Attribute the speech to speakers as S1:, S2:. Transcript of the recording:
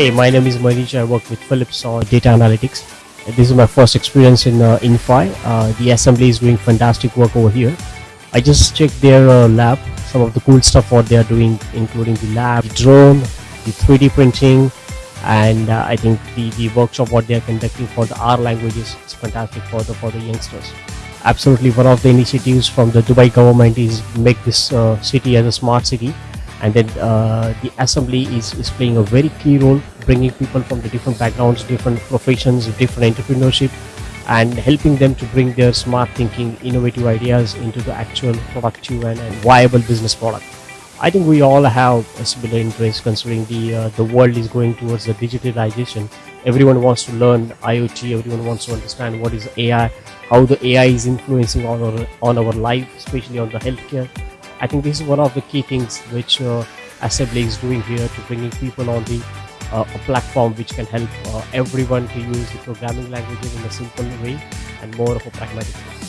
S1: Hey, my name is Manish. I work with Philips on data analytics. This is my first experience in uh, Inphi. Uh, the assembly is doing fantastic work over here. I just checked their uh, lab, some of the cool stuff what they are doing, including the lab, the drone, the 3D printing, and uh, I think the, the workshop what they are conducting for the R languages is fantastic for the for the youngsters. Absolutely, one of the initiatives from the Dubai government is make this uh, city as a smart city, and then uh, the assembly is, is playing a very key role, bringing people from the different backgrounds, different professions, different entrepreneurship, and helping them to bring their smart thinking, innovative ideas into the actual productive and, and viable business product. I think we all have a similar interest considering the uh, the world is going towards the digitalization. Everyone wants to learn IoT. Everyone wants to understand what is AI, how the AI is influencing on our on our life, especially on the healthcare. I think this is one of the key things which uh, Assembly is doing here to bringing people on the uh, a platform which can help uh, everyone to use the programming languages in a simple way and more of a pragmatic way.